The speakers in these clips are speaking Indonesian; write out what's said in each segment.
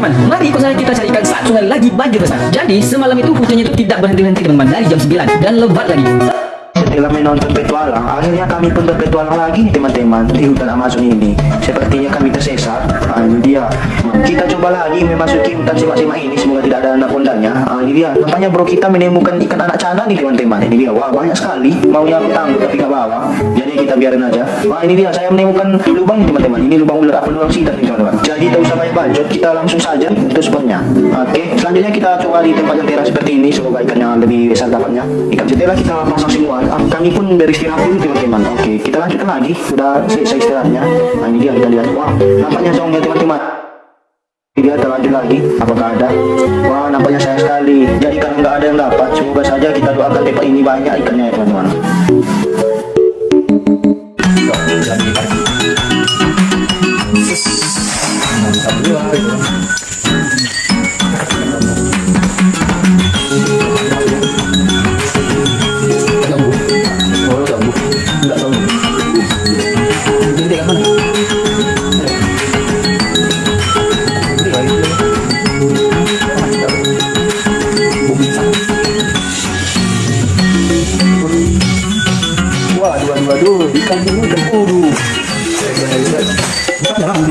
teman-teman, mari ikut saya kita carikan saat sungai lagi banjir besar. Jadi semalam itu hujannya itu tidak berhenti-henti teman-teman dari jam 9 dan lebat lagi. Setelah menonton petualang, akhirnya kami pun berpetualang lagi teman-teman di hutan Amazon ini. Sepertinya kami tersesat. Nah, dia. Kita coba lagi memasuki hutan semak-semak ini. Semoga tidak ada anak undangnya. Nah, ini dia. Nampaknya bro kita menemukan ikan anak cana nih teman-teman. Ini dia. Wah banyak sekali. Maunya aku tangkap tapi nggak bawa. Jadi kita biarin aja. Wah ini dia. Saya menemukan lubang teman-teman. Ini lubang ular apa lubang sidat nih teman-teman. Jadi tak usah banyak bacot. Kita langsung saja untuk spotnya. Oke. Selanjutnya kita coba di tempat yang teras seperti ini. Semoga ikannya lebih besar dapatnya. Ikan setelah kita pasang semua. ah, Kami pun beristirahat dulu teman-teman. Oke. Kita lanjutkan lagi. Sudah selesai istirahatnya. Nah ini dia kita lihat. Wah nampaknya zongnya teman-teman. Dia terlanjut lagi, apakah ada? Wah, nampaknya sayang sekali. Jadi kalau nggak ada yang dapat, semoga saja kita doakan tempat ini banyak ikannya ya teman-teman. Waduh, ikan ini berburu. Tuh,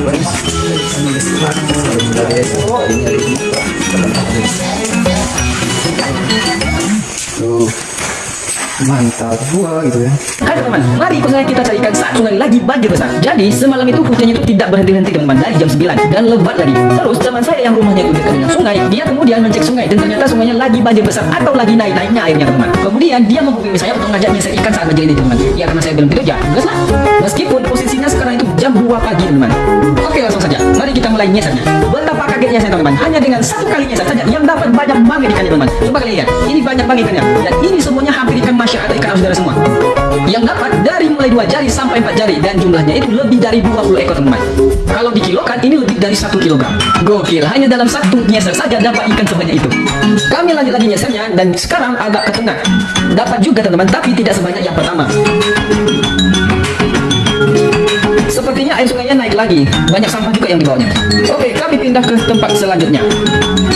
mantap gua gitu ya. Hai teman-teman, mari ikut saya kita carikan saat sungai lagi banjir besar. Jadi semalam itu hujannya itu tidak berhenti-henti teman-teman dari jam 9 dan lebat lagi. Terus teman saya yang rumahnya itu dekat dengan sungai, dia kemudian mencek sungai dan ternyata sungainya lagi banjir besar atau lagi naik-naiknya airnya teman-teman. Kemudian dia menghubungi saya untuk ngajak nyesek ikan saat banjir ini teman-teman. Ya karena saya belum tidur ya, lah. Meskipun posisinya sekarang jam 2 pagi teman-teman. Oke langsung saja, mari kita mulai nyeseknya. Betapa kagetnya saya teman-teman, hanya dengan satu kali nyesek saja yang dapat banyak banget ikannya teman-teman. Coba kalian lihat, ini banyak banget ikannya. Dan ini semuanya hampir ikan masyarakat ikan saudara semua. Yang dapat dari mulai dua jari sampai empat jari dan jumlahnya itu lebih dari 20 ekor teman-teman. Kalau dikilokan ini lebih dari satu kilogram. Gokil, hanya dalam satu nyeser saja dapat ikan sebanyak itu. Kami lanjut lagi nyesernya dan sekarang agak ke tengah. Dapat juga teman-teman, tapi tidak sebanyak yang pertama. Air sungainya naik lagi. Banyak sampah juga yang dibawanya. Oke, kami pindah ke tempat selanjutnya.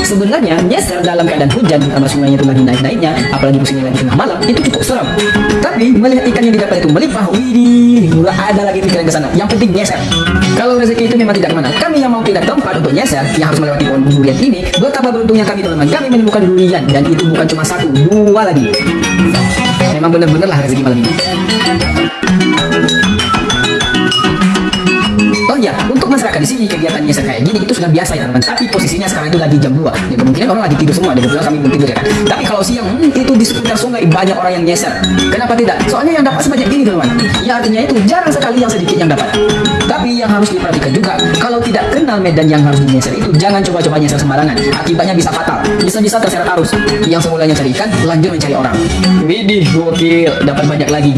Sebenarnya nyeser dalam keadaan hujan sama sungainya itu lagi naik-naiknya, apalagi musimnya lagi tengah malam, itu cukup seram. Tapi melihat ikan yang didapat itu melimpah, widih, nggak ada lagi pikiran ke sana. Yang penting nyeser. Kalau rezeki itu memang tidak ke mana. Kami yang mau pindah tempat untuk nyeser, yang harus melewati pohon durian ini, betapa beruntungnya kami teman-teman. Kami menemukan durian dan itu bukan cuma satu, dua lagi. Memang benar-benar lah rezeki malam ini. Oh iya, untuk masyarakat di sini kegiatan nyeser kayak gini itu sudah biasa ya teman. Tapi posisinya sekarang itu lagi jam 2. Ya kemungkinan orang lagi tidur semua. Dan kebetulan kami belum tidur ya kan. Tapi kalau siang hmm, itu di sekitar sungai banyak orang yang nyeser. Kenapa tidak? Soalnya yang dapat sebanyak ini teman. Ya artinya itu jarang sekali yang sedikit yang dapat. Tapi yang harus diperhatikan juga, kalau tidak kenal medan yang harus dinyeser itu jangan coba-coba nyeser sembarangan. Akibatnya bisa fatal. Bisa-bisa terseret arus. Yang semulanya cari ikan, lanjut mencari orang. Widih, gokil, dapat banyak lagi.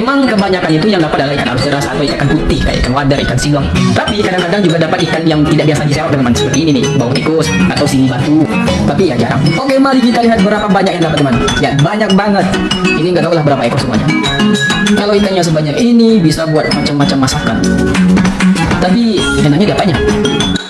Emang kebanyakan itu yang dapat adalah ikan arus atau ikan putih kayak ikan wader, ikan silong. Tapi kadang-kadang juga dapat ikan yang tidak biasa diserap teman seperti ini nih, bau tikus atau sini batu. Tapi ya jarang. Oke, mari kita lihat berapa banyak yang dapat teman. Ya banyak banget. Ini nggak tahu lah berapa ekor semuanya. Kalau ikannya sebanyak ini bisa buat macam-macam masakan. Tapi enaknya diapanya? Waduh,